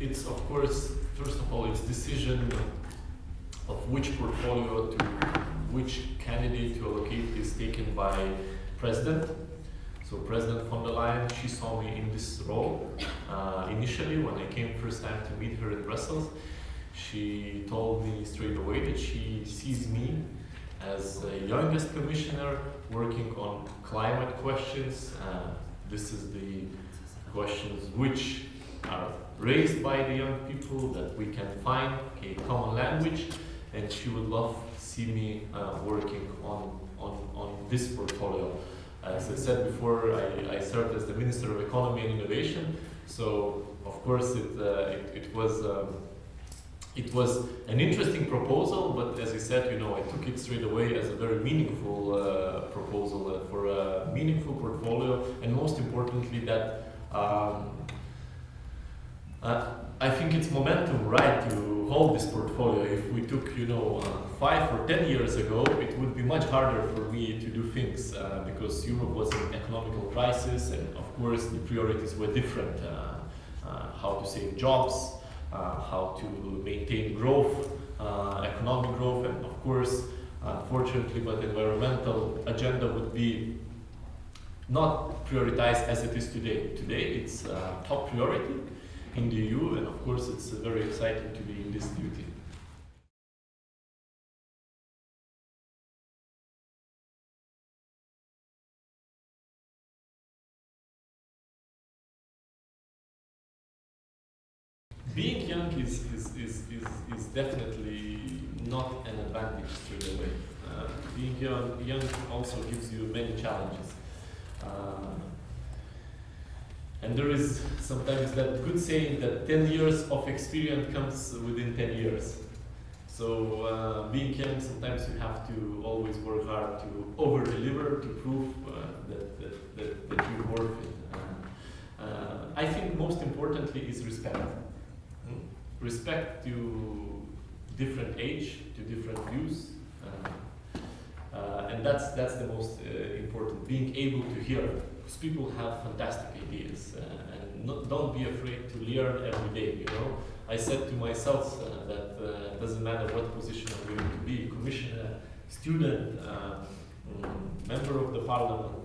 it's of course, first of all, it's decision of which portfolio to which candidate to allocate is taken by president. So President von der Leyen, she saw me in this role uh, initially when I came first time to meet her in Brussels. She told me straight away that she sees me as a youngest commissioner working on climate questions. Uh, this is the questions which are raised by the young people that we can find a common language and she would love to see me uh, working on, on, on this portfolio. As I said before, I, I served as the Minister of Economy and Innovation, so of course it, uh, it, it, was um, it was an interesting proposal, but as I said, you know, I took it straight away as a very meaningful uh, proposal uh, for a meaningful portfolio, and most importantly that um, uh, I think it's momentum right to hold this portfolio. If we took, you know, uh, five or ten years ago, it would be much harder for me to do things uh, because Europe was in economical crisis and of course the priorities were different. Uh, uh how to save jobs, uh, how to maintain growth, economic growth and of course, unfortunately, but environmental agenda would be not prioritized as it is today. Today it's top priority in the EU, and of course it's very exciting to be in this duty. Being young is, is, is, is, is definitely not an advantage straight away. Uh, being young, young also gives you many challenges. Uh, and there is sometimes that good saying that 10 years of experience comes within 10 years. So uh, being young, sometimes you have to always work hard to over-deliver, to prove uh, that, that, that, that, you're worth it. Uh, uh, I think most importantly is respect. Hmm? Respect to different age, to different views. Uh, uh, and that's, that's the most important, being able to hear because people have fantastic ideas uh, and not, don't be afraid to learn every day, you know. I said to myself uh, that uh, it doesn't matter what position I'm going to be, commissioner, student, mm, member of the parliament,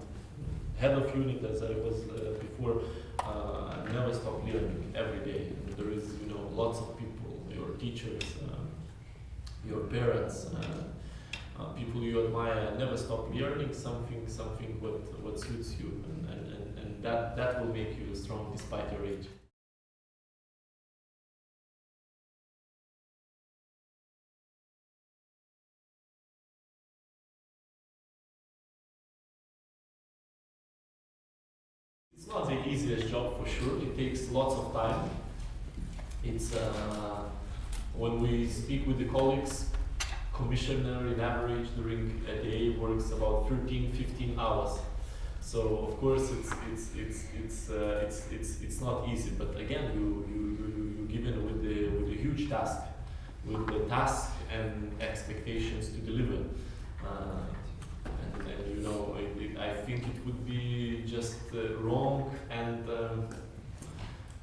head of unit as I was uh, before, uh, I never stop learning every day. And there is, you know, lots of people, your teachers, um, your parents, uh, uh, people you admire never stop learning something, something what, what suits you, and, and, and, and that, that will make you strong despite your age. It's not the easiest job for sure, it takes lots of time. It's uh, when we speak with the colleagues, commissioner in average during a day works about 13, 15 hours. So of course it's it's it's it's uh, it's it's it's not easy. But again, you you you you given with the with a huge task, with the task and expectations to deliver. Uh, and, and, you know, it, it, I think it would be just uh, wrong and um,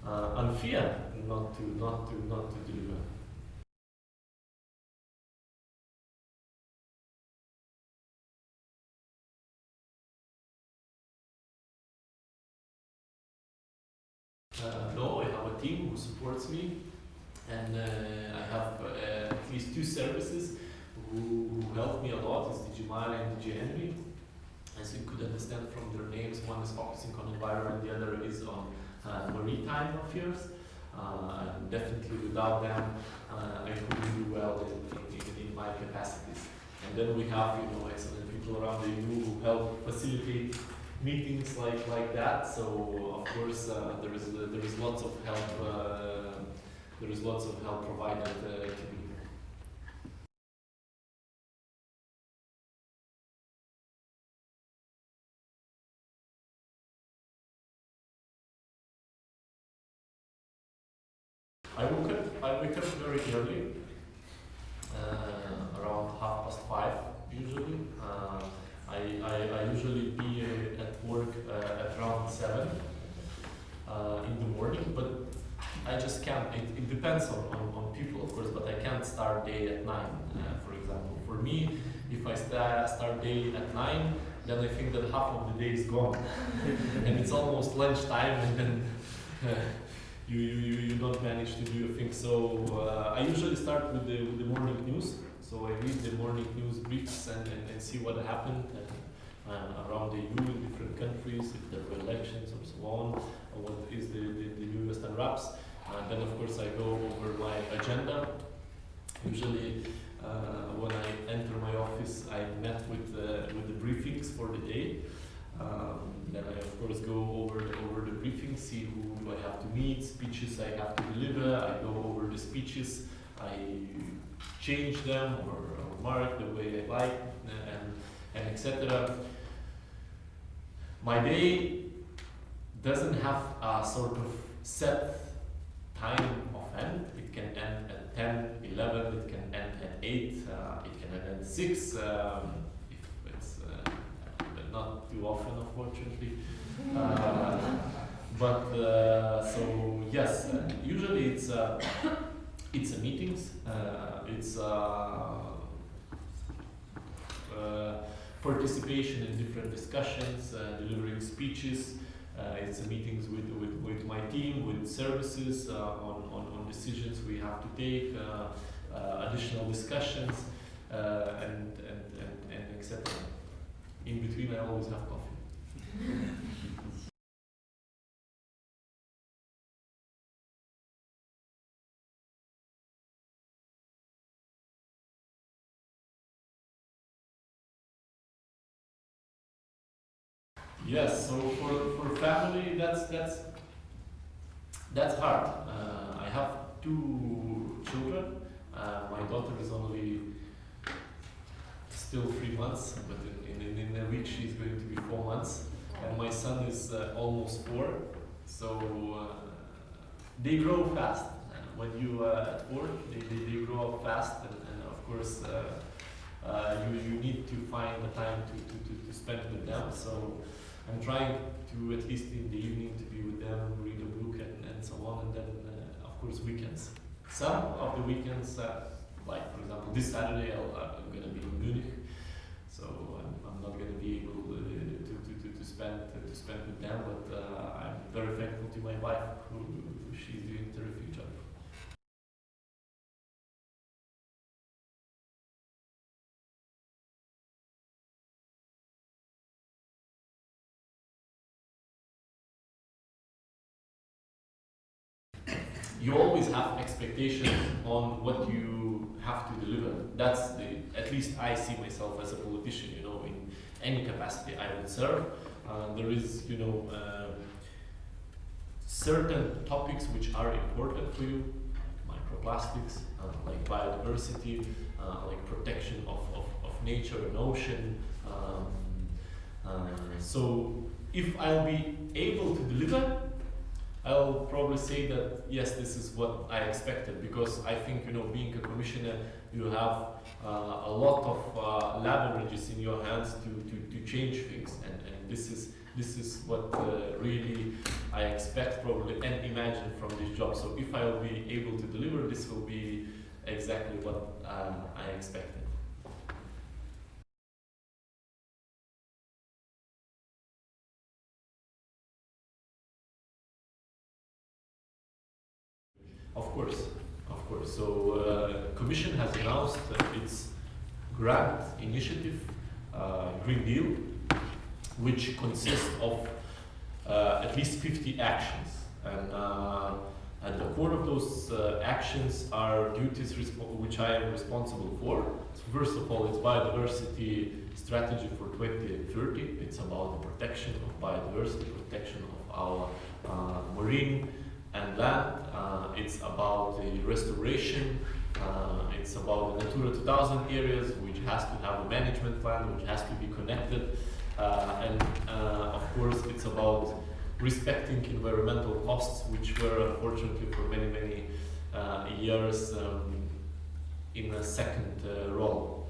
uh, unfair not to not to not to deliver. Supports me, and uh, I have uh, at least two services who, who help me a lot. It's DG and ENV. As you could understand from their names, one is focusing on environment, the other is on uh, maritime affairs. Uh, definitely without them, uh, I couldn't do well in, in, in, my capacities. And then we have, you know, excellent people around the EU who help facilitate meetings like like that. So of course uh, there is uh, there is lots of help. Uh, there is lots of help provided uh, to me. I woke up. I wake up very early, uh, around half past five usually. Uh, I, I, I usually uh, at around 7 uh, in the morning, but I just can't. It, it depends on, on, on people, of course, but I can't start day at 9, uh, for example. For me, if I sta start day at 9, then I think that half of the day is gone. and it's almost lunchtime, and then uh, you, you, you don't manage to do your thing. So uh, I usually start with the, with the morning news. So I read the morning news briefs and, and, and see what happened around the EU in different countries, if there were elections or so on, what is the, the, the newest unwraps. And then of course I go over my agenda. Usually uh, when I enter my office, I met with, uh, with the briefings for the day. Um, then I of course go over over the briefing, see who I have to meet, speeches I have to deliver. I go over the speeches, I change them or, or mark the way I like, and and etc. My day doesn't have a sort of set time of end. It can end at 10, 11, it can end at 8, uh, it can end at 6. Um, if it's uh, not too often, unfortunately. Uh, but uh, so yes, uh, usually it's uh, it's meetings. It's participation in different discussions, uh, delivering speeches. Uh, it's meetings with, with, with my team, with services uh, on, on, on decisions we have to take, additional discussions, and, and, and, and etc. In between, I always have coffee. Yes, so for, for family, that's that's that's hard. Uh, I have two children. Uh, my daughter is only still three months, but in, in, in a week she's going to be four months, and my son is uh, almost four. So uh, they grow fast. When you are at work, they, they, they grow up fast, and, and of course. Uh, uh, you, you need to find the time to, to, to, to spend with them. So I'm trying to, at least in the evening, to be with them, read a book and, and so on, and then, uh, of course, weekends. Some of the weekends, uh, like for example, this Saturday I'll, I'm going to be in Munich, so I'm, I'm not going to be able uh, to, to, to, to, spend, to spend with them, but uh, I'm very thankful to my wife, who she's doing a terrific job. You always have expectations on what you have to deliver. That's the, at least I see myself as a politician, you know, in any capacity I would serve. Uh, there is, you know, uh, certain topics which are important for you, microplastics, uh, like biodiversity, uh, like protection of, of, of nature and ocean. Um, uh, so if I'll be able to deliver, I'll probably say that yes, this is what I expected because I think you know being a commissioner, you have uh, a lot of uh, leverages in your hands to, to, to change things, and, and this is this is what uh, really I expect probably and imagine from this job. So if I will be able to deliver, this will be exactly what um, I expected. Of course, of course. So uh, Commission has announced uh, its grant initiative, uh, Green Deal, which consists of uh, at least 50 actions. And uh, at the core of those uh, actions are duties which I am responsible for. So first of all, it's biodiversity strategy for 2030. It's about the protection of biodiversity, protection of our marine and land. Uh, it's about the restoration. Uh, it's about the Natura 2000 areas, which has to have a management plan, which has to be connected. Uh, and uh, of course, it's about respecting environmental costs, which were unfortunately for many, many uh, years um, in a second uh, role.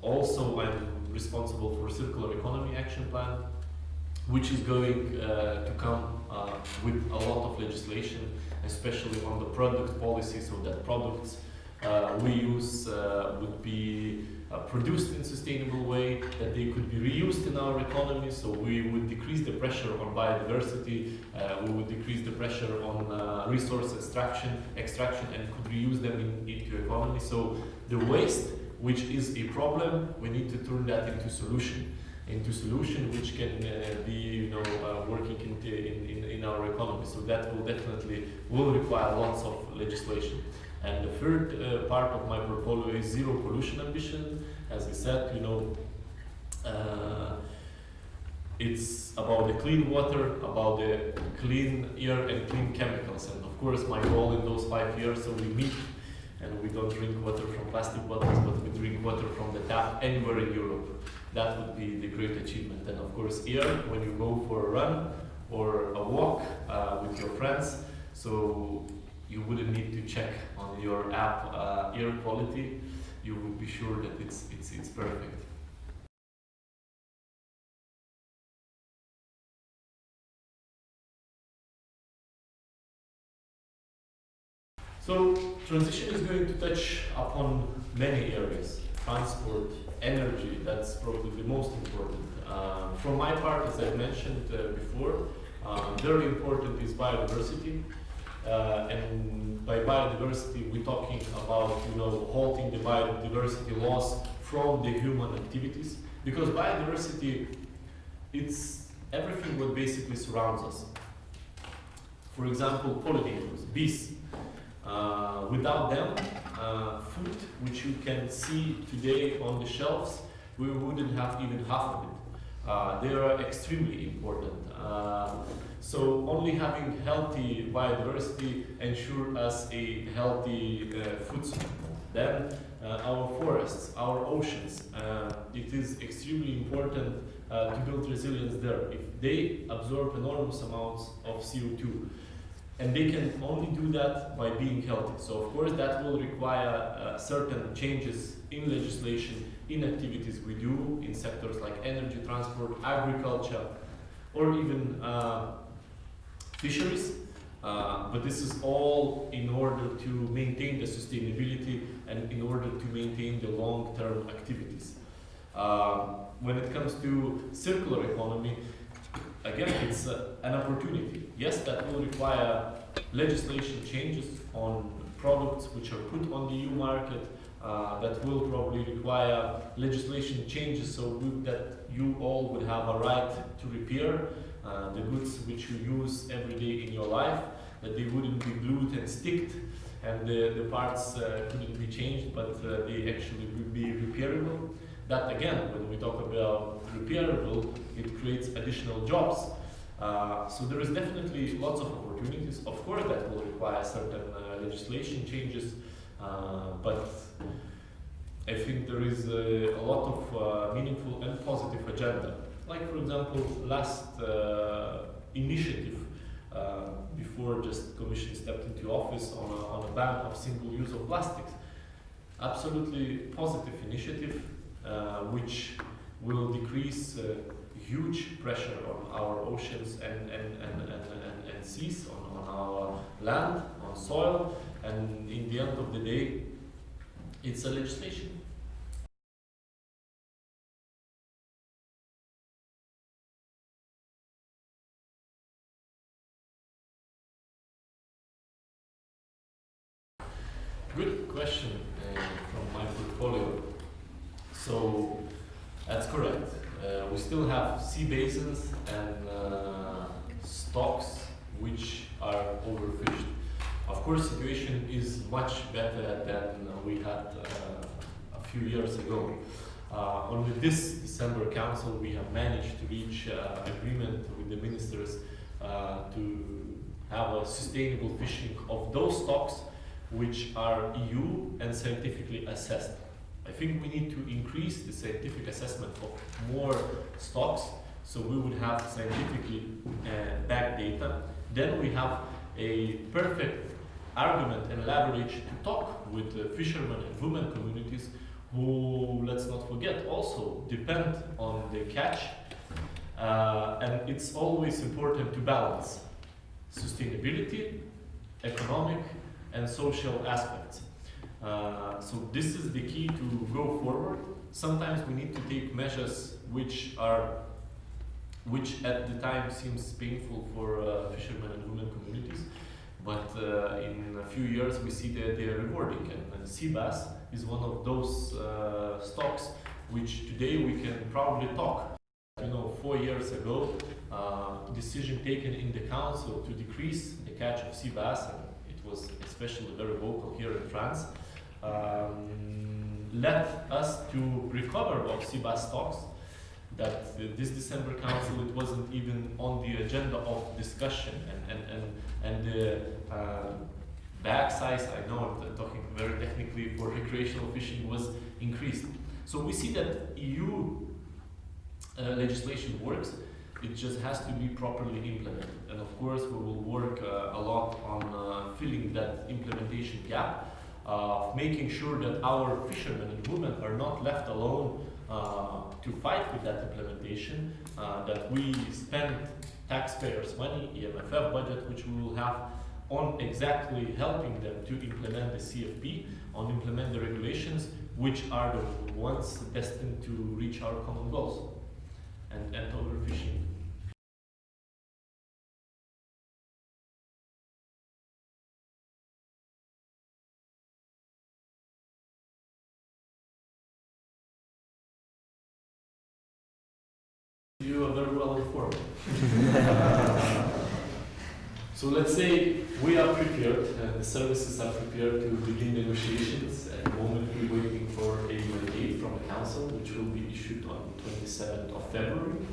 also, I'm responsible for circular economy action plan, which is going to come with a lot of legislation especially on the product policy, so that products uh, we use uh, would be uh, produced in sustainable way, that they could be reused in our economy, so we would decrease the pressure on biodiversity, uh, we would decrease the pressure on uh, resource extraction, extraction and could reuse them in, into economy. So the waste, which is a problem, we need to turn that into solution into solution which can uh, be you know uh, working in, in, in our economy. So that will definitely will require lots of legislation. And the third uh, part of my portfolio is zero pollution ambition. As I said you know uh, it's about the clean water, about the clean air and clean chemicals. And of course, my goal in those five years, so we meet and we don't drink water from plastic bottles, but we drink water from the tap anywhere in Europe that would be the great achievement. And of course, here, when you go for a run or a walk uh, with your friends, so you wouldn't need to check on your app uh, air quality. You would be sure that it's it's it's perfect. So transition is going to touch upon many areas, transport, energy, that's probably the most important. Um, from my part, as I mentioned uh, before, um, very important is biodiversity. Uh, and by biodiversity, we're talking about you know halting the biodiversity loss from the human activities because biodiversity it's everything what basically surrounds us. For example, pollinators, bees. Uh, without them, uh, food which you can see today on the shelves, we wouldn't have even half of it. Uh, they are extremely important. Uh, so only having healthy biodiversity ensure us a healthy uh, food supply. Then uh, our forests, our oceans, it is extremely important to build resilience there. If they absorb enormous amounts of CO2, and they can only do that by being healthy. So of course that will require uh, certain changes in legislation, in activities we do in sectors like energy, transport, agriculture, or even uh, fisheries. Uh, but this is all in order to maintain the sustainability and in order to maintain the long-term activities. Uh, when it comes to circular economy, again, it's an opportunity. Yes, that will require legislation changes on products which are put on the EU market. Uh, that will probably require legislation changes so we, that you all would have a right to repair uh, the goods which you use every day in your life, that they wouldn't be glued and sticked and the, the parts uh, couldn't be changed, but uh, they actually would be repairable. That again, when we talk about repairable, it creates additional jobs. Uh, so there is definitely lots of opportunities. Of course, that will require certain uh, legislation changes, uh, but I think there is a, lot of uh, meaningful and positive agenda. Like, for example, last uh, initiative before just Commission stepped into office on a, on a ban of single use of plastics. Absolutely positive initiative uh, which will decrease uh, huge pressure on our oceans and, and, and, and, and, and seas, on, on our land, on soil, and in the end of the day, it's a legislation. Good question uh, from my portfolio. So that's correct. Uh, we still have sea basins and uh, stocks which are overfished. Of course, the situation is much better than we had uh, a few years ago. Uh, only this December Council we have managed to reach uh, agreement with the ministers uh, to have a sustainable fishing of those stocks which are EU and scientifically assessed. I think we need to increase the scientific assessment of more stocks so we would have scientifically uh, backed data. Then we have a perfect argument and leverage to talk with the fishermen and women communities who, let's not forget, also depend on the catch. Uh, and it's always important to balance sustainability economic, and social aspects. Uh, so this is the key to go forward. Sometimes we need to take measures which are, which at the time seems painful for uh, fishermen and women communities, but uh, in a few years we see that they are rewarding. And, and sea bass is one of those uh, stocks which today we can proudly talk. You know, four years ago, uh, decision taken in the council to decrease the catch of sea bass, and it was especially very vocal here in France, um, led us to recover of bass stocks. That this December council it wasn't even on the agenda of discussion, and and and and the uh, bag size I know I'm talking very technically for recreational fishing was increased. So we see that EU uh, legislation works. It just has to be properly implemented. And of course, we will work uh, a lot on uh, filling that implementation gap, uh, making sure that our fishermen and women are not left alone uh, to fight with that implementation, uh, that we spend taxpayers' money, EMFF budget, which we will have on exactly helping them to implement the CFP, on implement the regulations, which are the ones destined to reach our common goals and, and overfishing. You are very well informed. so let's say we are prepared, uh, the services are prepared to begin negotiations. At the moment, we're waiting for a mandate from the council, which will be issued on 27th of February.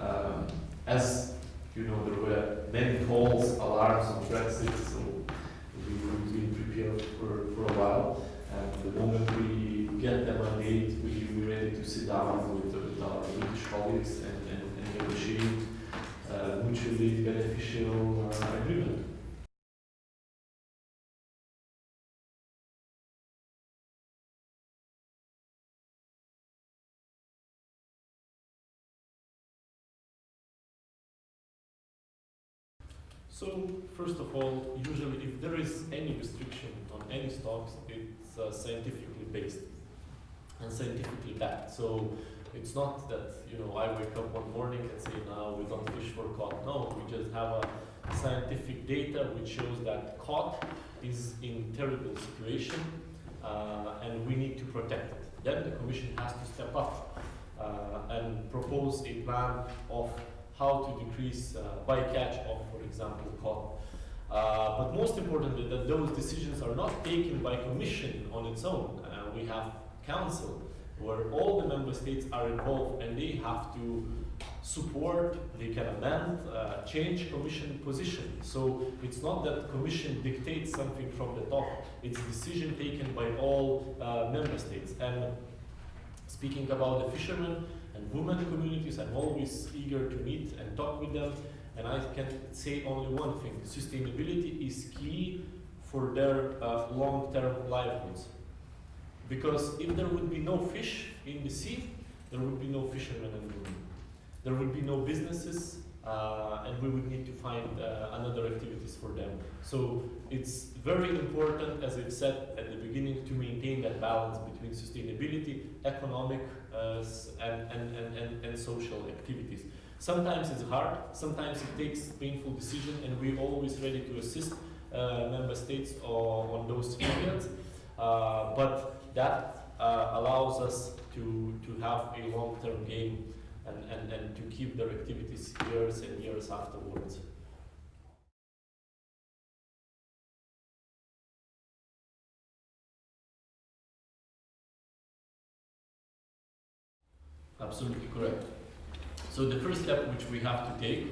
Um, as you know, there were many calls, alarms on Brexit, so we will be prepared for, for a while. And the moment we get the mandate, we, we're ready to sit down with, with our British colleagues and, and, and negotiate uh, mutually beneficial uh, agreement. So, first of all, usually if there is any restriction on any stocks, it's uh, scientifically based and scientifically backed. So, it's not that, you know, I wake up one morning and say, now we don't fish for cod. No, we just have a scientific data which shows that cod is in terrible situation uh, and we need to protect it. Then the Commission has to step up uh, and propose a plan of how to decrease uh, bycatch of, for example, cod. Uh, but most importantly, that those decisions are not taken by Commission on its own. Uh, we have Council, where all the member states are involved and they have to support, they can amend, uh, change Commission position. So it's not that Commission dictates something from the top, it's decision taken by all uh, member states. And speaking about the fishermen, and women communities. I'm always eager to meet and talk with them. And I can say only one thing, sustainability is key for their uh, long-term livelihoods. Because if there would be no fish in the sea, there would be no fishermen and women. There would be no businesses, uh, and we would need to find uh, another activities for them. So it's very important, as I've said at the beginning, to maintain that balance between sustainability, economic, uh, and, and, and, and, and social activities. Sometimes it's hard, sometimes it takes painful decision, and we're always ready to assist uh, member states on, on those periods. Uh, but that uh, allows us to, to have a long-term game and, and, and to keep their activities years and years afterwards. Absolutely correct. So the first step which we have to take,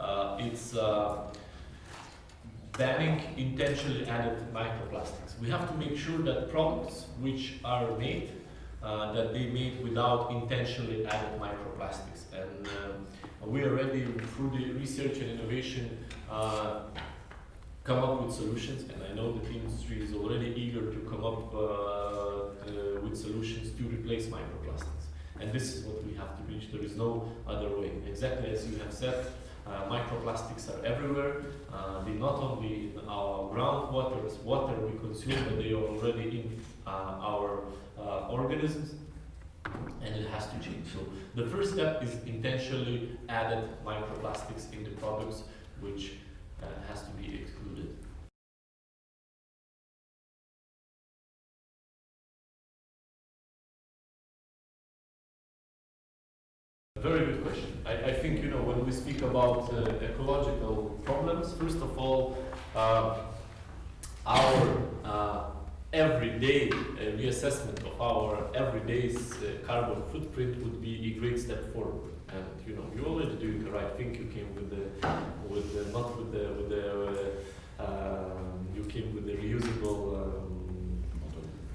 uh, it's uh, banning intentionally added microplastics. We have to make sure that products which are made, uh, that they made without intentionally added microplastics. And uh, we already, through the research and innovation, uh, come up with solutions. And I know the industry is already eager to come up uh, uh, with solutions to replace microplastics. And this is what we have to reach. There is no other way. Exactly as you have said, Uh, microplastics are everywhere. Uh, they not only in our groundwater, water we consume, but they are already in uh, our uh, organisms, and it has to change. So the first step is intentionally added microplastics in the products, which uh, has to be excluded. Very good question. I, I think, you know, when we speak about uh, ecological problems, first of all, uh, our uh, everyday uh, reassessment of our everyday's uh, carbon footprint would be a great step forward. And you know, you're already doing the right thing. You came with the, with the, not with the, with the, um, you came with the reusable.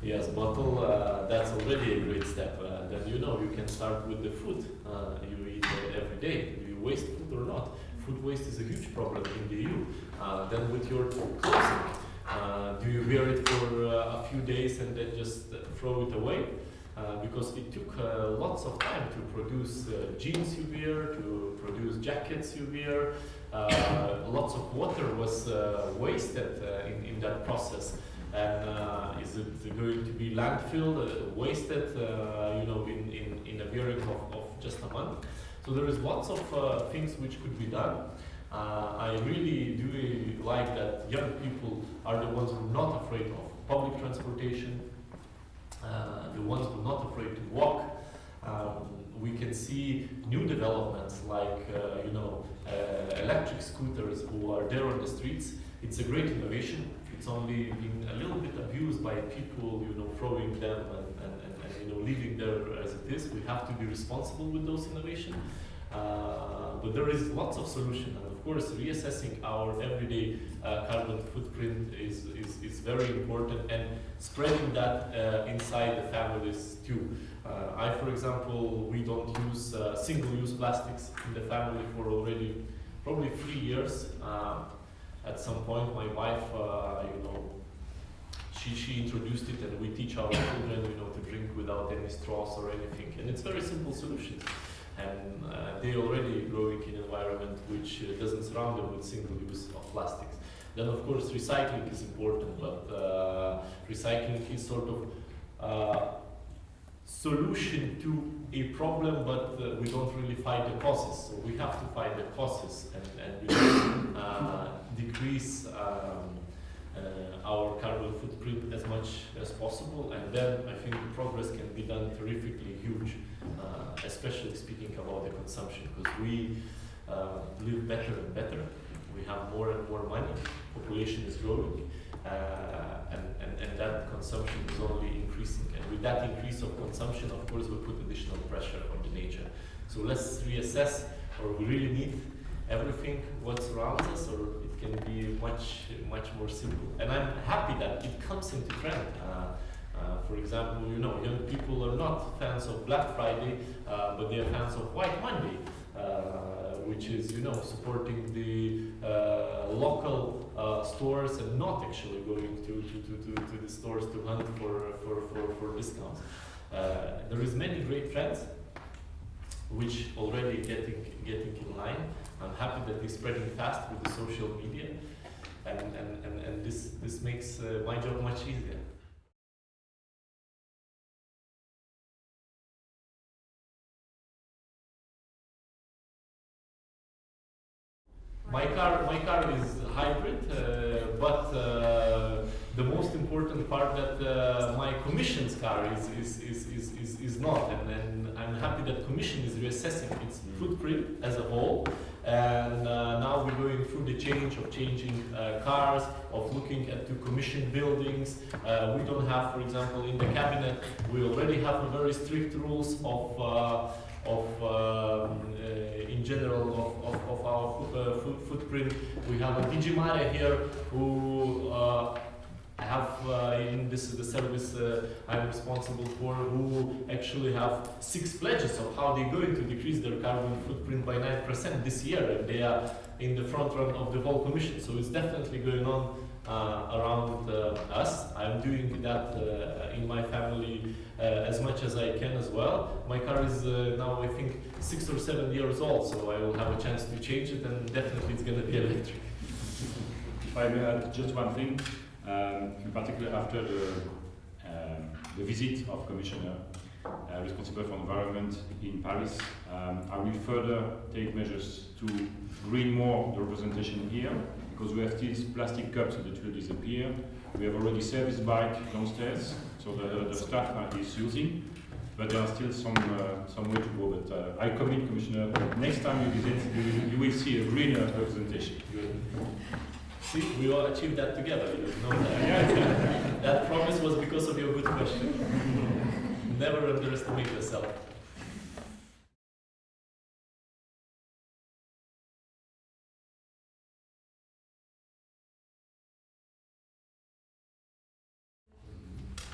Yes, bottle, uh, that's already a great step. Uh, then you know you can start with the food uh, you eat every day. Do you waste food or not? Food waste is a huge problem in the EU. Uh, then with your clothing, uh, do you wear it for uh, a few days and then just throw it away? Because it took lots of time to produce jeans you wear, to produce jackets you wear. Lots of water was wasted in, in that process. And uh, is it going to be landfill, uh, wasted, uh, you know, in, in, in a period of, of just a month? So there is lots of uh, things which could be done. Uh, I really do like that young people are the ones who are not afraid of public transportation, uh, the ones who are not afraid to walk. Um, we can see new developments like, you know, electric scooters who are there on the streets. It's a great innovation. It's only been a little bit abused by people, you know, throwing them and, and, and, and you know, leaving there as it is. We have to be responsible with those innovations. Uh, but there is lots of solution and of course reassessing our everyday uh, carbon footprint is, is, is very important and spreading that uh, inside the families too. Uh, I, for example, we don't use uh, single-use plastics in the family for already probably three years. At some point, my wife, uh, you know, she, she introduced it and we teach our children, you know, to drink without any straws or anything. And it's very simple solutions. And uh, they already growing in an environment which uh, doesn't surround them with single use of plastics. Then of course recycling is important, but uh, recycling is sort of uh, solution to a problem, but uh, we don't really fight the causes. So we have to fight the causes and, and uh, decrease um, uh, our carbon footprint as much as possible. And then I think the progress can be done terrifically huge, uh, especially speaking about the consumption, because we uh, live better and better. We have more and more money. Population is growing. Uh, and, and, and that consumption is only increasing. And with that increase of consumption, of course, we put additional pressure on the nature. So let's reassess, or we really need everything what surrounds us, or it can be much, much more simple. And I'm happy that it comes into trend. Uh, uh, for example, you know, young people are not fans of Black Friday, uh, but they are fans of White Monday. Which is you know supporting the uh, local uh, stores and not actually going to, to, to, to, the stores to hunt for, for, for, for discounts. Uh, there is many great trends which already getting getting in line. I'm happy that they're spreading fast with the social media and, and, and, and this, this makes uh, my job much easier. My car, my car is hybrid, uh, but uh, the most important part that uh, my Commission's car is, is, is, is, is, is not, and, and I'm happy that Commission is reassessing its footprint as a whole, and uh, now we're going through the change of changing uh, cars, of looking at the Commission buildings. Uh, we don't have, for example, in the cabinet, we already have a very strict rules of of um, uh, in general of, of, of our uh, footprint. We have a DG MARE here who uh, have in this is the service I'm responsible for who actually have six pledges of how they're going to decrease their carbon footprint by 9% this year and they are in the front run of the whole commission so it's definitely going on uh, around uh, us. I'm doing that uh, in my family uh, as much as I can as well. My car is uh, now, I think, six or seven years old, so I will have a chance to change it, and definitely it's going to be electric. If I may add just one thing, um, in particular after the, um, the visit of Commissioner uh, responsible for environment in Paris, um, I will further take measures to green more the representation here, because we have these plastic cups that will disappear. We have already service bike downstairs, so the, the staff is using, but there are still some, uh, some way to go. But uh, I commit, Commissioner, next time you visit, you will, you will see a greener representation. See, we all achieved that together. You know that. that promise was because of your good question. Never underestimate yourself.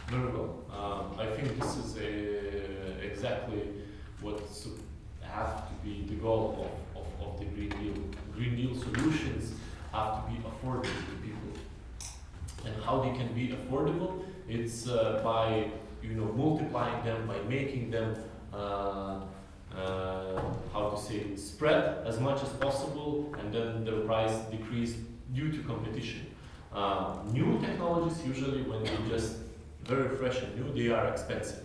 Very well. Um, I think this is a, exactly what su- has to be the goal of, of, of the Green Deal. Green Deal solutions have to be affordable to people. And how they It's uh, by you know multiplying them, by making them uh, uh, how to say spread as much as possible, and then the price decrease due to competition. Uh, new technologies usually when they just very fresh and new, they are expensive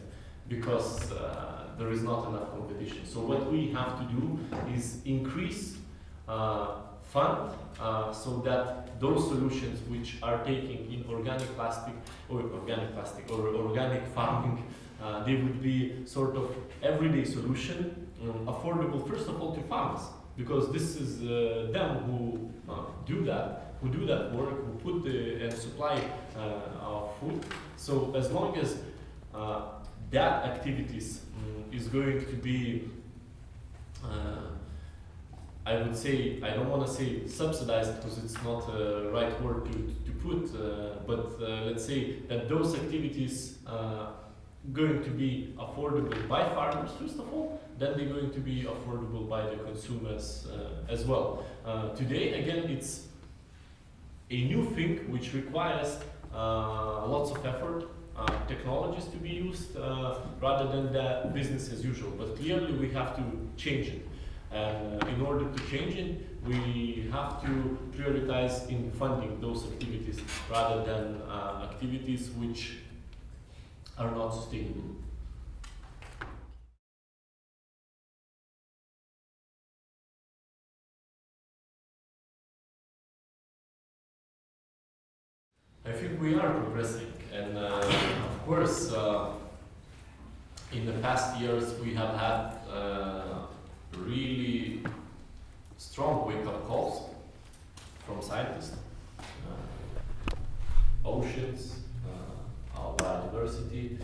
because uh, there is not enough competition. So what we have to do is increase uh, fund uh, so that those solutions which are taking in organic plastic or organic plastic or organic farming, uh, they would be sort of everyday solution, um, affordable first of all to farmers because this is uh, them who uh, do that, who do that work, who put the and supply uh, our food. So as long as uh, that activities um, is going to be I would say, I don't want to say subsidized because it's not a right word to, to put, uh, but uh, let's say that those activities uh, going to be affordable by farmers first of all, then they're going to be affordable by the consumers uh, as well. Uh, today, again, it's a new thing which requires uh, lots of effort, technologies to be used rather than the business as usual. But clearly, we have to change it. And uh, in order to change it, we have to prioritize in funding those activities rather than uh, activities which are not sustainable. I think we are progressing, and uh, of course, uh, in the past years we have had uh, really strong wake-up calls from scientists. Uh, oceans, uh, our biodiversity,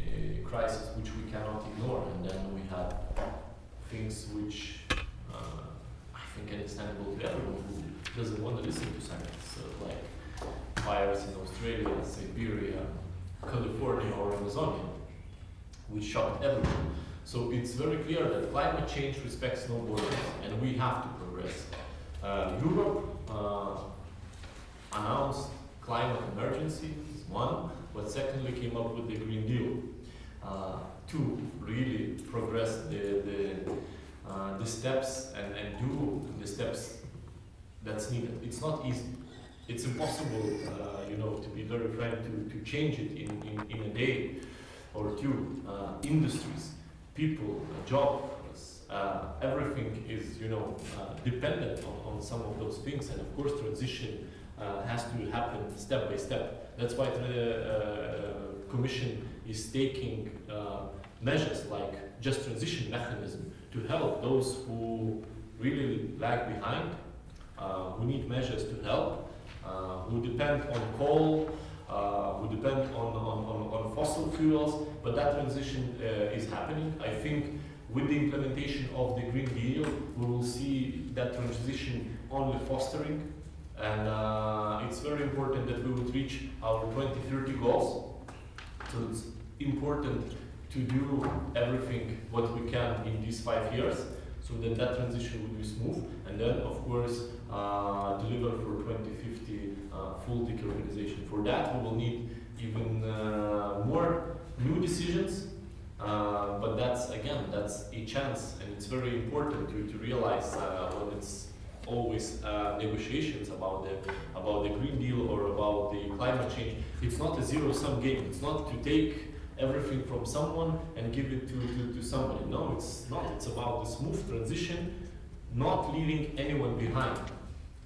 a crisis which we cannot ignore, and then we have things which uh, I think understandable to everyone who doesn't want to listen to science, so like fires in Australia, Siberia, California, or Amazonia, which shocked everyone. So it's very clear that climate change respects no borders, and we have to progress. Uh, Europe uh, announced climate emergency, one, but secondly came up with the Green Deal uh, to really progress the, the, uh, the steps and, and do the steps that's needed. It's not easy. It's impossible, uh, you know, to be very frank, to, to change it in, in, in a day or two. Uh, industries people, jobs, uh, everything is, you know, uh, dependent on, on some of those things. And of course, transition uh, has to happen step by step. That's why the Commission is taking measures like just transition mechanism to help those who really lag behind, uh, who need measures to help, uh, who depend on coal, uh, who depend on, on, on, on, fossil fuels, but that transition uh, is happening. I think with the implementation of the Green Deal, we will see that transition only fostering, and uh, it's very important that we would reach our 2030 goals. So it's important to do everything what we can in these five years so that that transition will be smooth and then of course uh, deliver for 2050 uh, full decarbonization. For that, we will need even uh, more new decisions, uh, but that's again, that's a chance, and it's very important to, to realize uh, when it's always uh, negotiations about the about the Green Deal or about the climate change. It's not a zero-sum game. It's not to take everything from someone and give it to, to, to somebody. No, it's not. It's about the smooth transition, not leaving anyone behind.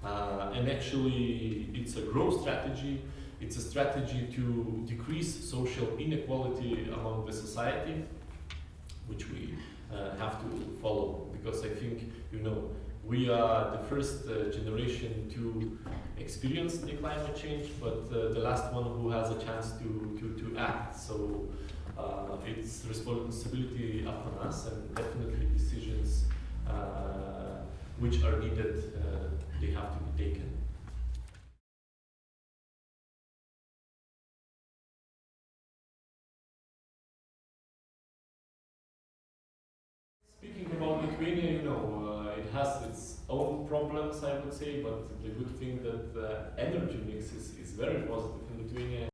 Uh, and actually, it's a growth strategy. It's a strategy to decrease social inequality among the society, which we uh, have to follow. Because I think, you know, we are the first uh, generation to experience the climate change, but uh, the last one who has a chance to, to, to act. So uh, it's responsibility upon us, and definitely decisions uh, which are needed, they have to be taken. Speaking about Lithuania, you know, uh, it has its own problems, I would say, but the good thing that the energy mix is, is very positive in Lithuania.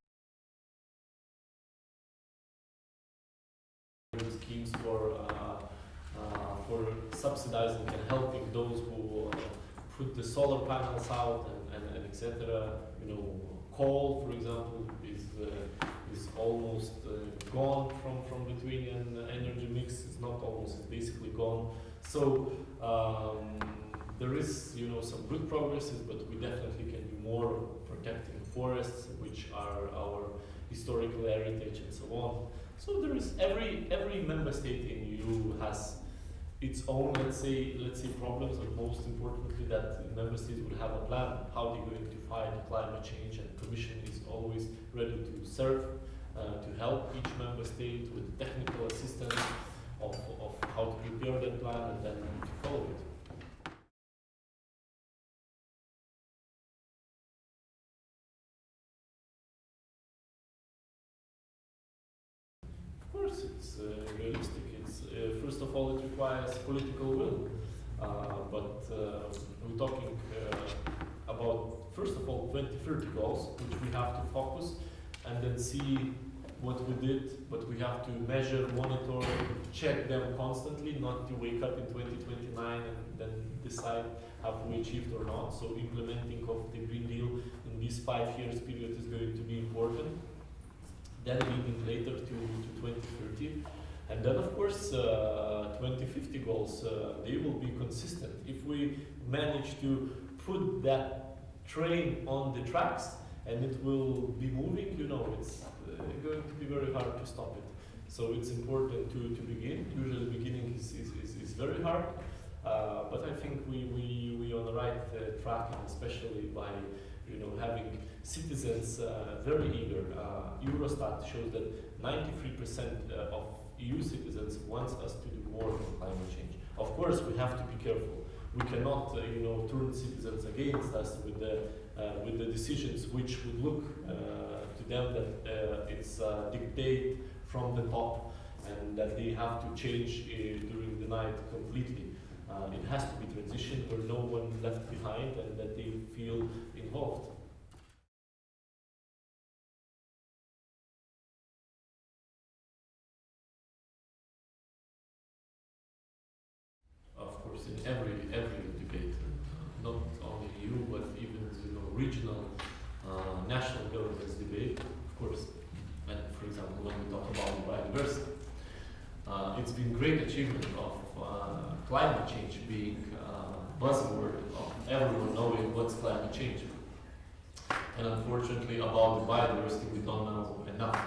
Schemes for uh, uh, for subsidizing and helping those who uh, put the solar panels out and, and, and etc. You know, coal, for example, is uh, is almost uh, gone from from Lithuanian energy mix. It's not almost; it's basically gone. So um, there is, you know, some good progresses, but we definitely can do more protecting forests, which are our historical heritage and so on. So there is every every member state in EU has its own, let's say, let's say problems, but most importantly that member states will have a plan how they're going to fight climate change, and Commission is always ready to serve, uh, to help each member state with technical assistance of, of how to prepare that plan and then to follow it. Of course, it's uh, realistic. First of all, it requires political will. Uh, but uh, we're talking uh, about first of all 2030 goals, which we have to focus and then see what we did. But we have to measure, monitor, check them constantly, not to wake up in 2029 and then decide have we achieved or not. So implementing of the Green Deal in this five years period is going to be important then leading later to, to 2030. And then, of course, uh, 2050 goals, uh, they will be consistent. If we manage to put that train on the tracks and it will be moving, you know, it's uh, going to be very hard to stop it. So it's important to, to begin. Usually beginning is, is, is, is very hard, uh, but I think we, we, we are on the right uh, track, especially by you know, having citizens uh, very eager. Eurostat shows that 93% uh, of EU citizens wants us to do more on climate change. Of course, we have to be careful. We cannot, uh, you know, turn citizens against us with the uh, with the decisions which would look uh, to them that it's a dictate from the top and that they have to change during the night completely. Uh, it has to be transition where no one left behind and that they feel involved. Every every debate, not only EU but even you know regional, uh, national governments debate. Of course, and for example, when we talk about biodiversity, uh, it's been great achievement of uh, climate change being uh, buzzword of everyone knowing what's climate change. And unfortunately, about the biodiversity, we don't know enough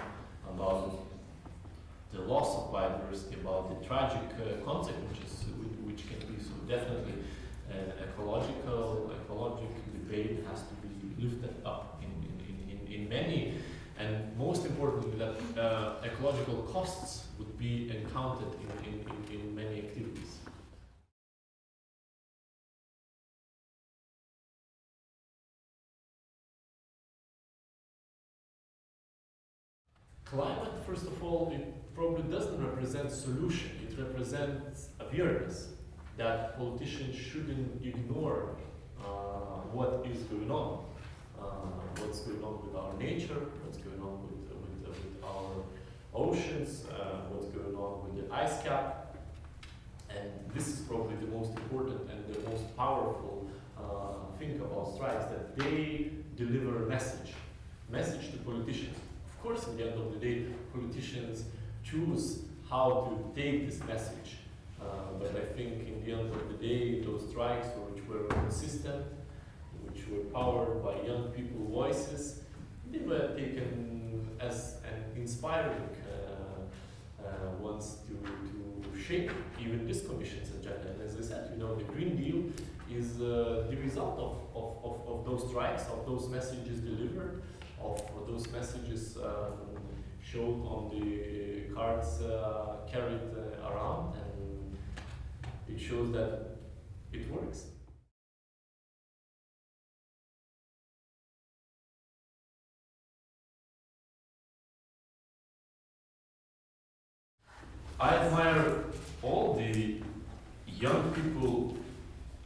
about the loss of biodiversity, about the tragic uh, consequences which can be. Definitely, uh, ecological ecological debate has to be lifted up in, in, in, in many, and most importantly, that uh, ecological costs would be encountered in, in, in, in many activities. Climate, first of all, it probably doesn't represent solution. It represents awareness that politicians shouldn't ignore uh, what is going on. Uh, uh, what's going on with our nature, what's going on with, with, with our oceans, uh, what's going on with the ice cap. And this is probably the most important and the most powerful uh, thing about strikes, that they deliver a message, message to politicians. Of course, at the end of the day, politicians choose how to take this message. Uh, but I think in the end of the day, those strikes which were consistent, which were powered by young people voices, they were taken as an inspiring uh, uh, ones to, to shape even this commission's agenda. And as I said, you know, the Green Deal is uh, the result of, of, of, of those strikes, of those messages delivered, of those messages um, showed on the cards uh, carried uh, around, and it shows that it works. I admire all the young people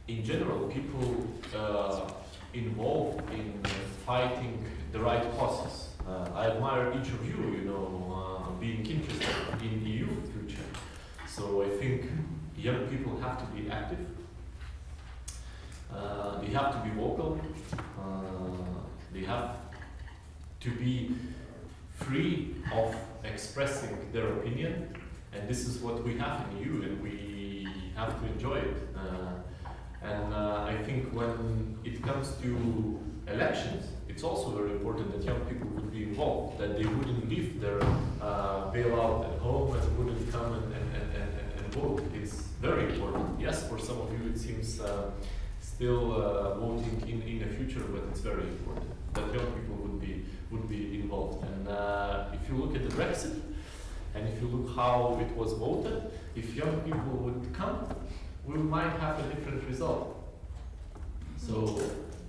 in general, people uh, involved in fighting the right causes. Uh, I admire each of you, you know, uh, being interested in the EU future. So I think young people have to be active. Uh, they have to be vocal. Uh, they have to be free of expressing their opinion. And this is what we have in you, and we have to enjoy it. Uh, and uh, I think when it comes to elections, it's also very important that young people would be involved, that they wouldn't leave their uh, bailout at home and wouldn't come and, and, and, and, and vote. It's very important. Yes, for some of you it seems uh, still uh, voting in, in the future, but it's very important that young people would be, would be involved. And uh, if you look at the Brexit, and if you look how it was voted, if young people would come, we might have a different result. So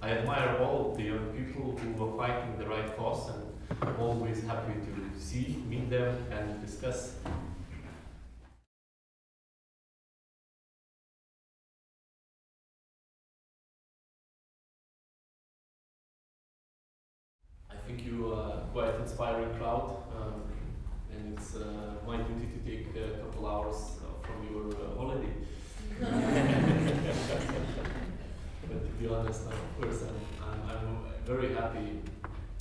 I admire all the young people who are fighting the right cause and I'm always happy to see, meet them and discuss. Think you are quite inspiring crowd um, and it's uh, my duty to take a couple hours uh, from your uh, holiday. but to be honest, of course, I'm, I'm, I'm very happy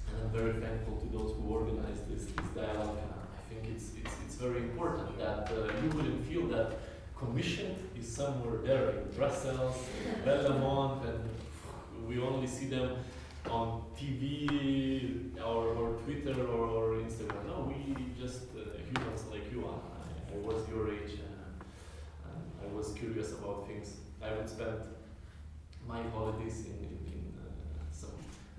and I'm very thankful to those who organized this, this dialogue. Uh, I think it's, it's, it's very important that uh, you wouldn't feel that commission is somewhere there in Brussels, Berlaymont, and we only see them on TV or, or Twitter or, or Instagram. No, we just uh, humans like you are. I, I was your age. I was curious about things. I would spend my holidays in, in, in uh, some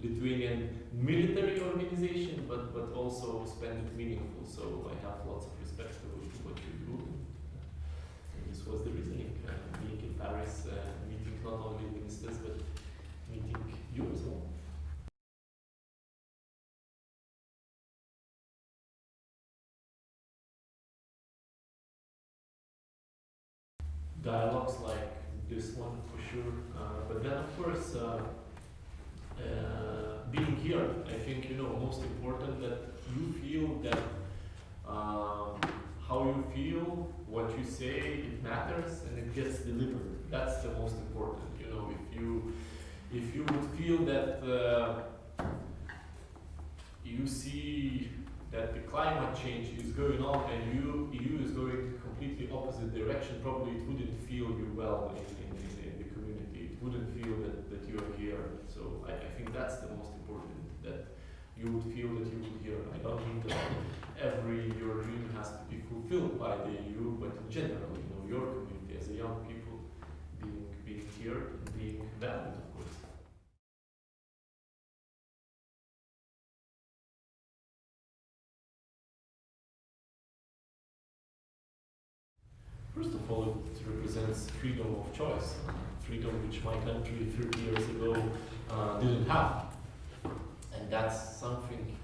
Lithuanian military organization, but, but also spend it meaningful. So I have lots of respect for what you do. And this was the reasoning. Uh, being in Paris, uh, meeting not only ministers, but meeting you as well. Dialogues like this one for sure. Uh, but then, of course, uh, uh, being here, I think you know most important that you feel that um, how you feel, what you say, it matters and it gets delivered. That's the most important. You know, if you if you would feel that you see that the climate change is going on and you EU is going completely opposite direction, probably it wouldn't feel you well in, in, in, the community. It wouldn't feel that, that you are here. So I, I think that's the most important, that you would feel that you would here. I don't mean that every your dream has to be fulfilled by the EU, but in general, you know, your community as a young people being being here, being valued, First of all, it represents freedom of choice, uh, freedom which my country 30 years ago uh, didn't have. And that's something,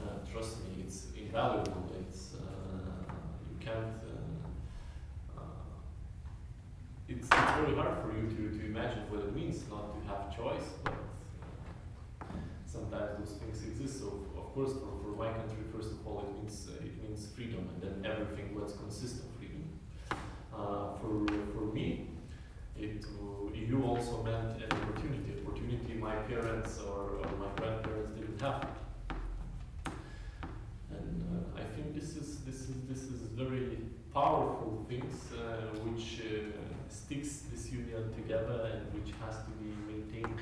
uh, trust me, it's invaluable. It's, uh, you can't, uh, uh, it's, it's very hard for you to, to imagine what it means not to have choice, but some sometimes those things exist. So of course, for, for my country, first of all, it means uh, it means freedom, and then everything of freedom. Uh, for for me, it EU also meant an opportunity. Opportunity my parents or, or my grandparents didn't have. And uh, I think this is this is this is very powerful things uh, which uh, sticks this union together and which has to be maintained.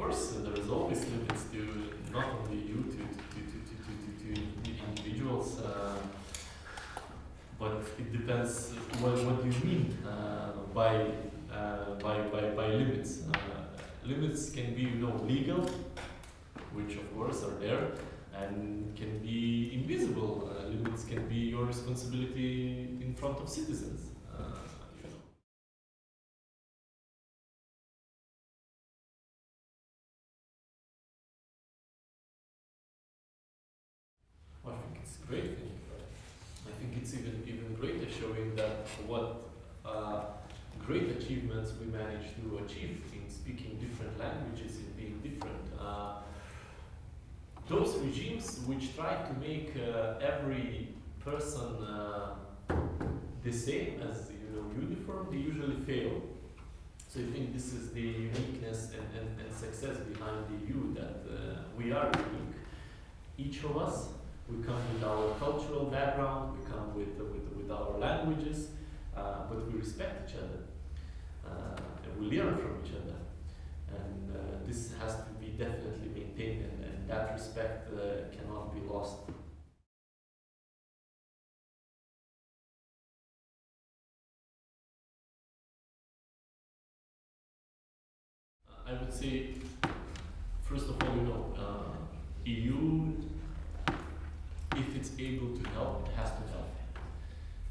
Course, uh, there is always limits to not only you, to, to, to, to, to, to, to individuals, uh, but it depends what, what you mean uh, by, uh, by, by, by limits. Uh, limits can be, you know, legal, which of course are there, and can be invisible. Uh, limits can be your responsibility in front of citizens. Uh, you know. I think it's a great thing. I think it's even even greater, showing that what uh, great achievements we managed to achieve in speaking different languages, in being different. Uh, those regimes which try to make uh, every person uh, the same as you know uniform, they usually fail. So I think this is the uniqueness and, and, and success behind the EU that uh, we are unique. Each of us, we come with our cultural background, we come with with, with our languages, uh, but we respect each other uh, and we learn from each other. And uh, this has to be definitely maintained, and, and that respect uh, cannot be lost. I would say, first of all, you know, uh, EU, if it's able to help, it has to help,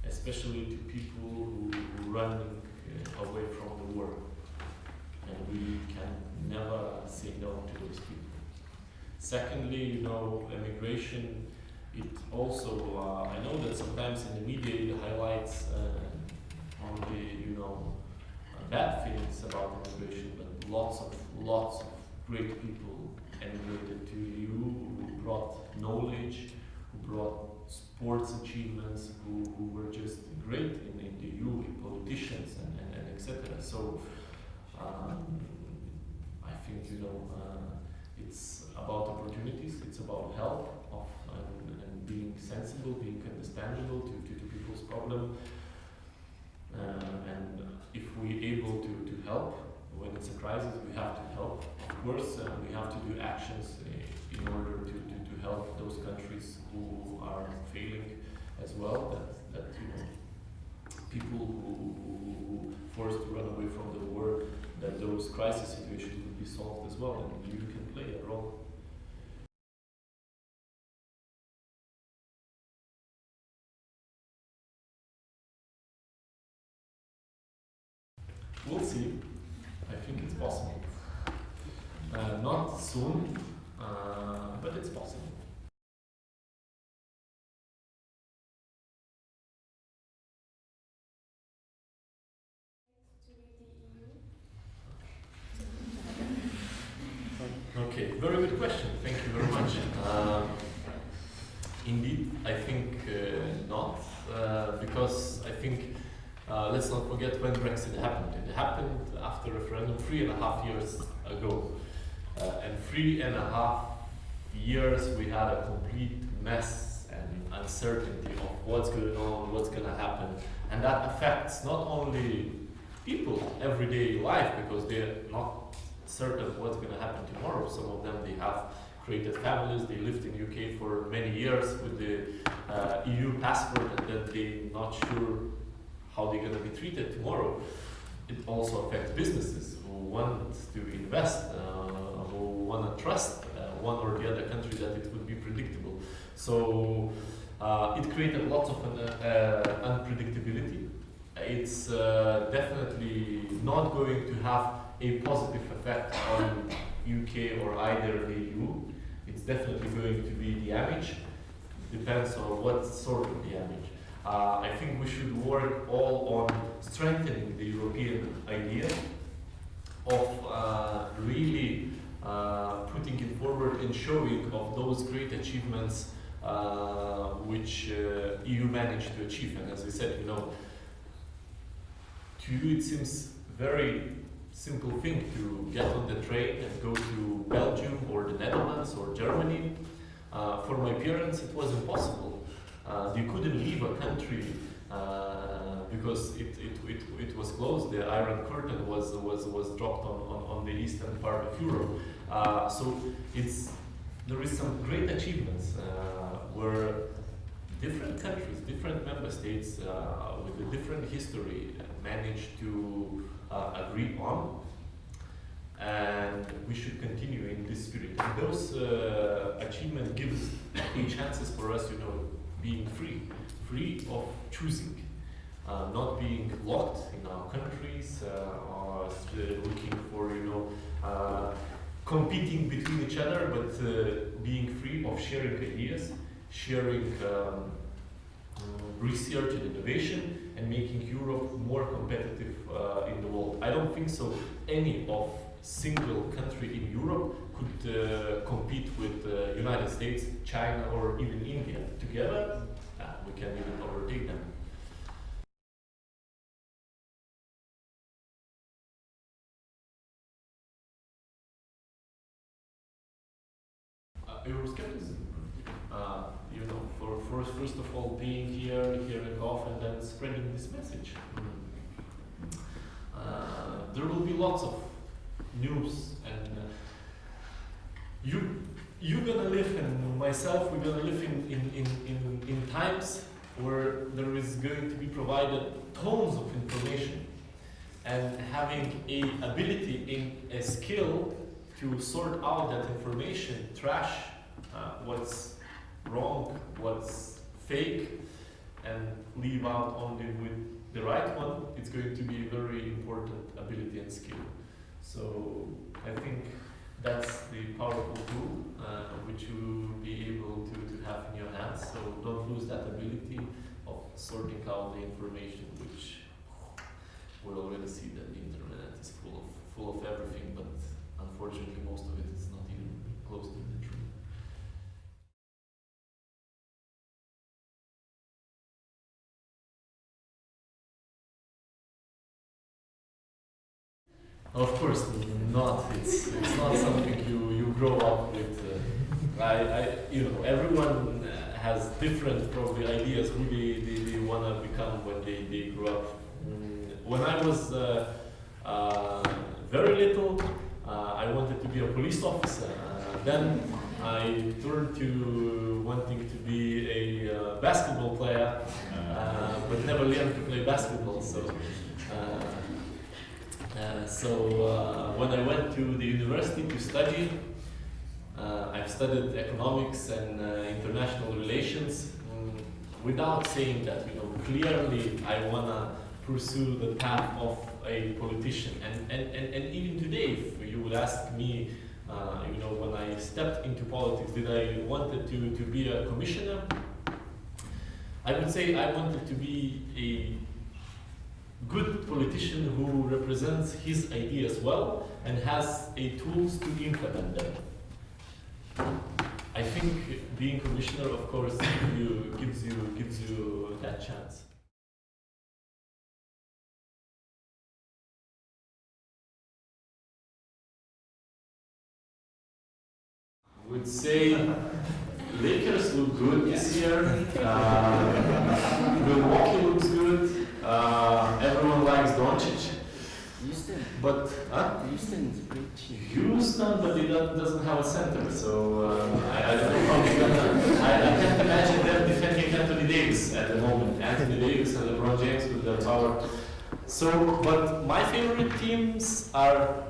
especially to people who, run uh, away from the war, and we can never say no to those people. Secondly, you know, immigration, it also, uh, I know that sometimes in the media it highlights uh, only, you know, uh, bad things about immigration, but lots of, lots of great people emigrated to EU who brought knowledge, who brought sports achievements, who, who were just great in, in the EU, politicians and, and, and etc. So um, I think, you know, uh, it's about opportunities, it's about help of and, and being sensible, being understandable to, to, to people's problem. Uh, and if we're able to, to help when it's a crisis, we have to help. Of course, uh, we have to do actions uh, in order to, help those countries who are failing as well. That, that you know, people who, who, who forced to run away from the war, that those crisis situations would be solved as well, and you can play a role. We'll see. I think it's possible. Uh, not soon, uh, but it's possible. Okay, very good question. Thank you very much. Um, indeed, I think uh, not, uh, because I think uh, let's not forget when Brexit happened. It happened after referendum three and a half years ago, uh, and three and a half years we had a complete mess and uncertainty of what's going on, what's going to happen, and that affects not only people everyday life because they're not certain what's going to happen tomorrow. Some of them they have created families, they lived in UK for many years with the uh, EU passport, and then they're not sure how they're going to be treated tomorrow. It also affects businesses who want to invest, uh, want to trust uh, one or the other country that it would be predictable. So uh, it created lots of uh, unpredictability. It's definitely not going to have a positive effect on UK or either the EU. It's definitely going to be damage. Depends on what sort of damage. Uh, I think we should work all on strengthening the European idea of uh, really uh, putting it forward and showing of those great achievements uh, which uh, EU managed to achieve. And as I said, you know, to you it seems very simple thing to get on the train and go to Belgium or the Netherlands or Germany. Uh, for my parents, it was impossible. Uh, they couldn't leave a country because it, it, it, it was closed. The Iron Curtain was, was, was dropped on, on, on the eastern part of Europe. Uh, so it's, there is some great achievements uh, where different countries, different member states uh, with a different history managed to uh, agree on. And we should continue in this spirit. And those uh, achievements gives chances for us, you know, being free, free of choosing, uh, not being locked in our countries or uh, looking for, you know, uh, competing between each other, but uh, being free of sharing ideas, sharing um, uh, research and innovation, and making Europe more competitive in the world. I don't think so. Any of single country in Europe could uh, compete with uh, United States, China, or even India together. Uh, we can even overtake them. Euroscepticism. Uh, you know, for first, first of all, being here, hearing off, and then spreading this message. Uh, there will be lots of news, and uh, you you're gonna live, and myself, we're gonna live in, in, in, in, in times where there is going to be provided tons of information, and having a ability in a skill to sort out that information, trash uh, what's wrong, what's fake, and leave out only with the right one, it's going to be a very important ability and skill. So I think that's the powerful tool uh, which you will be able to, to have in your hands. So don't lose that ability of sorting out the information, which we already see that the internet is full of full of everything, but unfortunately most of it is not even close to the truth. Of course not. It's, it's not something you, you grow up with. Uh, I, I, you know, everyone uh, has different probably ideas who they, they, they want to become when they, they grow up. Mm, when I was uh, uh, very little, I wanted to be a police officer. Uh, then I turned to wanting to be a uh, basketball player, uh, but never learned to play basketball. So. Uh, uh, so uh, when I went to the university to study, uh, I've studied economics and uh, international relations. Mm, without saying that, you know, clearly I wanna pursue the path of a politician. And, and, and, and even today, you would ask me, uh, you know, when I stepped into politics, did I wanted to, to be a commissioner? I would say I wanted to be a good politician who represents his ideas well and has a tools to implement them. I think being commissioner, of course, give you, gives you gives you that chance. Would say Lakers look good this year. Uh, Milwaukee looks good. Uh, everyone likes Doncic, Houston. but huh? Houston's a great team. Houston, but it do- doesn't have a center, so uh, I, I don't know how they're gonna. I, I can't imagine them defending Anthony Davis at the moment. Anthony Davis and LeBron James with their power. So, but my favorite teams are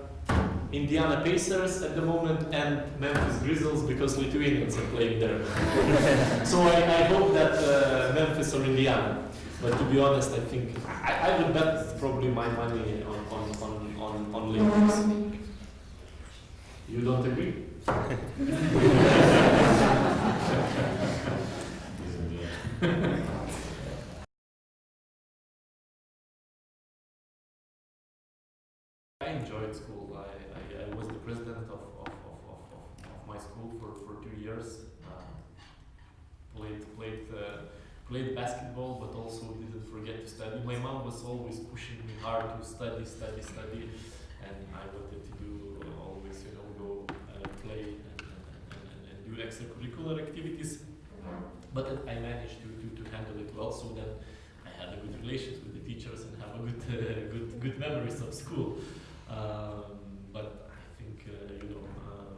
Indiana Pacers at the moment and Memphis Grizzlies because Lithuanians are playing there. so I, I hope that uh, Memphis or Indiana. But to be honest, I think I, I would bet probably my money on on on on, on Lakers. You don't agree? get to study. My mom was always pushing me hard to study, study, study, and I wanted to do uh, always, you know, go uh, play and, and, and, do extracurricular activities. But I managed to, to, to handle it well, so then I had a good relations with the teachers and have a good, uh, good, good memories of school. Um, but I think, uh, you know, um,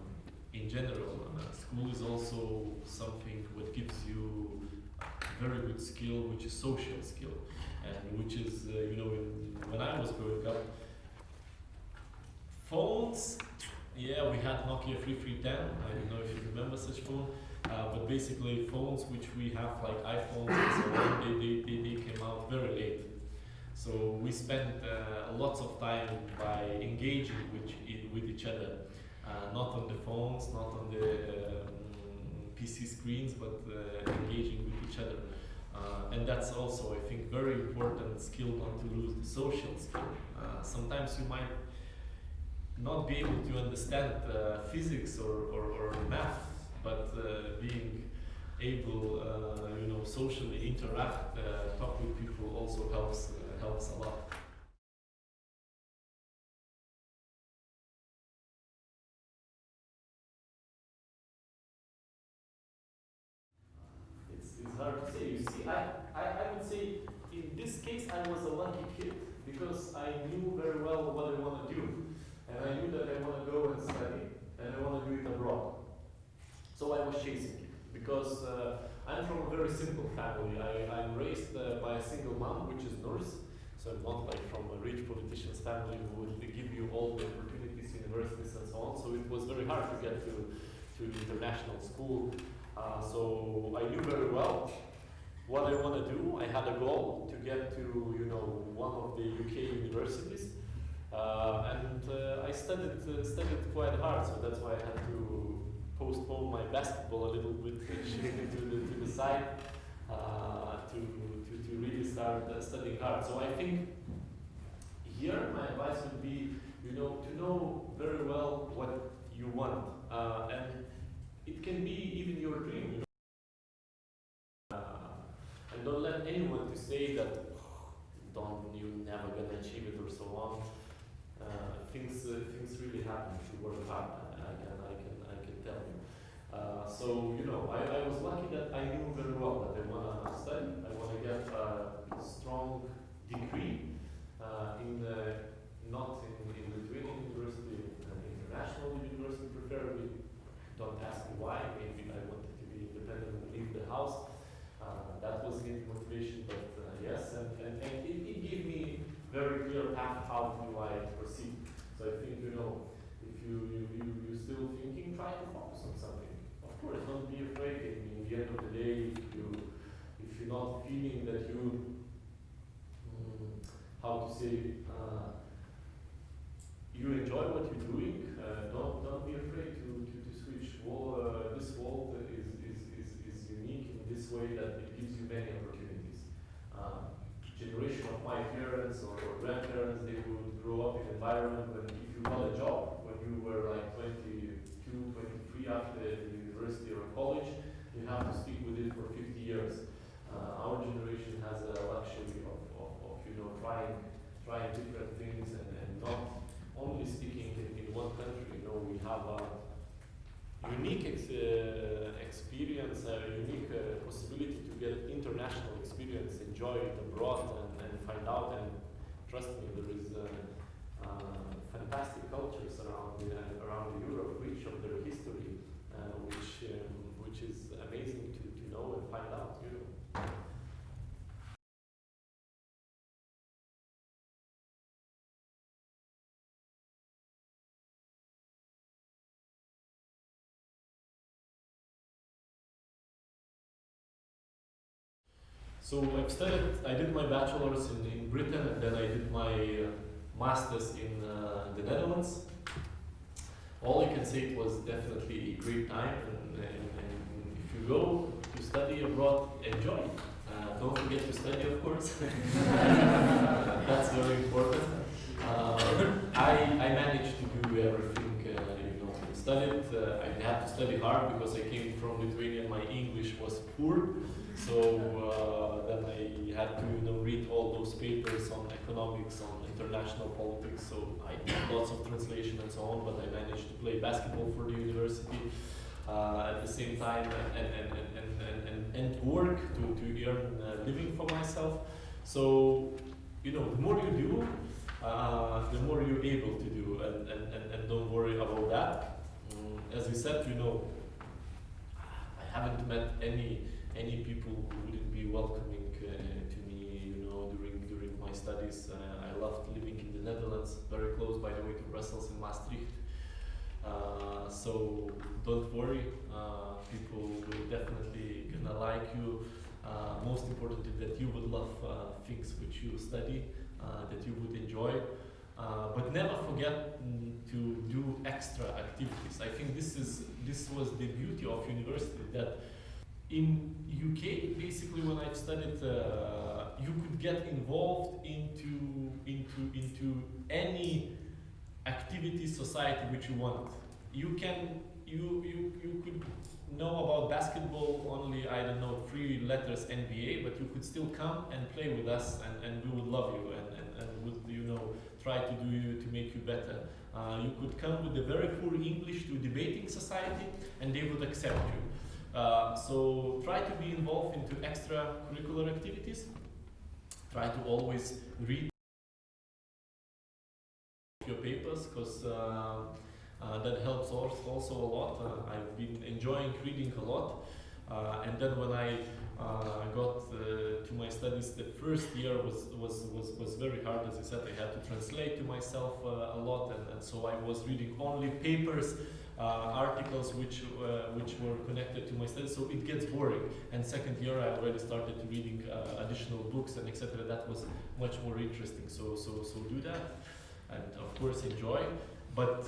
in general, uh, school is also something what gives you very good skill, which is social skill, and which is, uh, you know, in, when I was growing up, phones, yeah, we had Nokia 3310. I don't know if you remember such phone, uh, but basically phones which we have like iPhones and so on, they, they, they, came out very late. So we spent uh, lots of time by engaging with, with each other, uh, not on the phones, not on the um, PC screens, but uh, engaging with each other. Uh, and that's also, I think, very important skill not to lose the social skill. Uh, sometimes you might not be able to understand physics or, or, or math, but being able, uh, you know, socially interact, uh, talk with people also helps uh, helps a lot. It's, it's hard to say. You see, I, I, I would say in this case I was a lucky kid because I knew very well what I want to do. And I knew that I want to go and study and I want to do it abroad. So I was chasing it because uh, I'm from a very simple family. I, I'm raised uh, by a single mom, which is nurse. So I'm not like from a rich politician's family who would give you all the opportunities, universities and so on. So it was very hard to get to, to international school. Uh, so I knew very well what I want to do. I had a goal to get to, you know, one of the UK universities. Uh, and uh, I studied, uh, studied quite hard, so that's why I had to postpone my basketball a little bit, to the, to the side, uh, to, to, to really start uh, studying hard. So I think here my advice would be, you know, to know very well what you want. Uh, and it can be even your dream, you know. Uh, and don't let anyone to say that don't you're never gonna achieve it or so on. Uh, things uh, things really happen if you work hard. I, I can I can I can tell you. Uh, so you know I, I was lucky that I knew very well that I wanna study. I wanna get a strong degree uh, in the, not in, in Lithuanian university, an international university preferably. Don't ask me why. Maybe I wanted to be independent and leave the house. Uh, that was the motivation, but uh, yes, and, and, and it, it gave me very clear path how do I proceed. So I think you know, if you you you you still thinking, try to focus on something. Course, don't be afraid. In, in the end of the day, if you if you're not feeling that you mm, how to say uh, you enjoy what you're doing, uh, don't don't be afraid to to, to switch. Uh, this world is, is, is, is unique in this way that it gives you many opportunities. Uh, generation of my parents or, or grandparents, they would grow up in an environment when if you got a job when you were like 22, 23 after university or college, you have to stick with it for 50 years. Uh, our generation has a luxury of, of, of you know trying trying different things and, and not only sticking in, in one country. You know we have a unique ex- uh, experience, a unique uh, possibility to get international experience, enjoy it abroad, and, and find out. And trust me, there is uh, uh, fantastic cultures around the, around Europe, rich of their history, uh, um, which is amazing to, to know and find out. You know. So I've studied, I did my bachelor's in, in Britain and then I did my uh, master's in uh, the Netherlands. All I can say was definitely a great time and, and, and if you go to study abroad, enjoy. Uh, don't forget to study of course. That's very important. Uh, I, I managed to do everything, you studied. Uh, I had to study hard because I came from Lithuania and my English was poor. So uh, then I had to you know, read all those papers on economics, on international politics. So I did lots of translation and so on, but I managed to play basketball for the university uh, at the same time and, and, and, and, and, and, work to, to earn a living for myself. So, you know, the more you do, uh, the more you're able to do, and, and, and, and don't worry about that. As we said, you know, I haven't met any any people who wouldn't be welcoming uh, to me, you know, during during my studies. Uh, I loved living in the Netherlands, very close, by the way, to Brussels and Maastricht. Uh, so don't worry, uh, people will definitely gonna like you. Uh, most importantly, that you would love uh, things which you study, that you would enjoy. Uh, but never forget to do extra activities. I think this is this was the beauty of university that in UK basically when I studied uh, you could get involved into into into any activity society which you want. You can you you you could know about basketball only I don't know three letters NBA, but you could still come and play with us and, and we would love you and, and, and would you know try to do you to make you better. Uh, you could come with a very poor English to debating society and they would accept you. Uh, so try to be involved into extracurricular activities. Try to always read your papers because uh, uh, that helps als- also a lot. Uh, I've been enjoying reading a lot. Uh, and then when I uh, got uh, to my studies, the first year was, was, was, was very hard. As I said, I had to translate to myself uh, a lot, and, and so I was reading only papers, uh, articles which, uh, which were connected to my studies, so it gets boring. And second year, I already started reading additional books and etc. That was much more interesting. So, so, so do that, and of course enjoy. But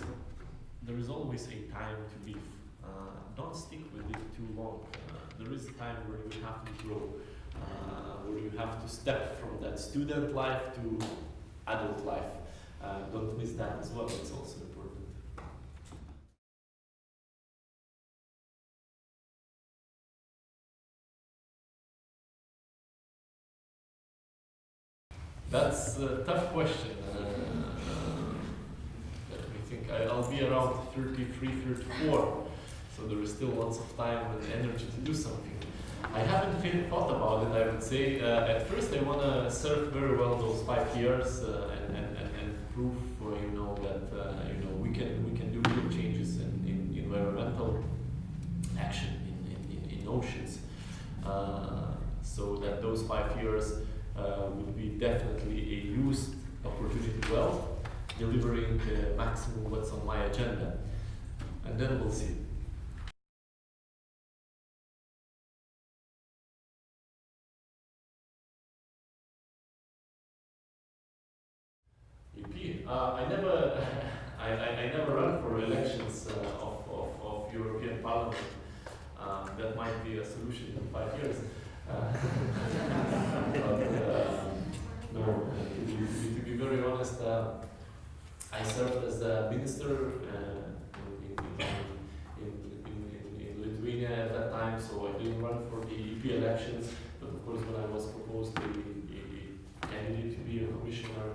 there is always a time to leave. Uh, don't stick with it too long. Uh, there is a time where you have to grow, uh, where you have to step from that student life to adult life. Don't miss that as well. It's also important. That's a tough question. Uh, let me think. I, I'll be around 33, 34, so there is still lots of time and energy to do something. I haven't really thought about it, I would say. Uh, at first, I want to serve very well those five years uh, and, and, and, and prove, uh, you know, that uh, you know we can we can do real changes in, in environmental action in, in, in, oceans. Uh, so that those five years uh, will be definitely a used opportunity well, delivering the maximum what's on my agenda. And then we'll see. Uh, I never, I, I, I never run for elections uh, of, of, of European Parliament. Um, that might be a solution in five years. Uh, but, uh, no, to be, to be very honest, uh, I served as a minister uh, in, in, in, in, Lithuania at that time, so I didn't run for the EP elections. But of course, when I was proposed a candidate to be a commissioner,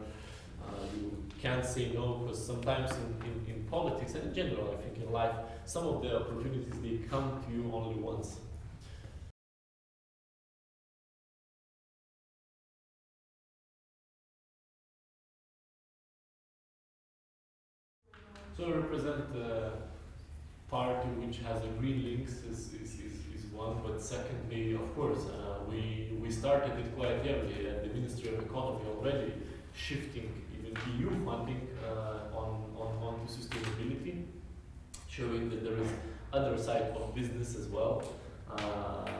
can't say no because sometimes in, in, in politics and in general, I think in life, some of the opportunities they come to you only once. So I represent the party which has a green links is, is, is, is one, but secondly, of course, uh, we, we started it quite early at the Ministry of Economy already, shifting EU funding uh, on, on, on to sustainability, showing that there is other side of business as well. Uh,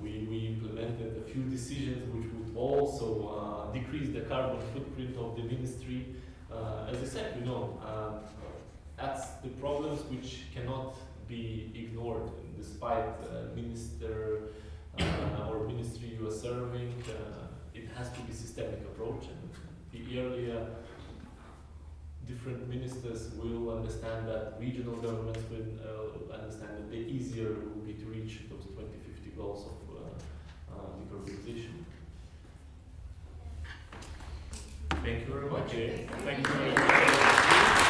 we, we implemented a few decisions which would also uh, decrease the carbon footprint of the ministry. Uh, as I said, you know, um, that's the problems which cannot be ignored despite uh, minister uh, or ministry you are serving. Uh, it has to be systemic approach and the earlier different ministers will understand that, regional governments will uh, understand that the easier it will be to reach those 2050 goals of uh, uh, decarbonization. Thank you very much. Okay, thank you very much.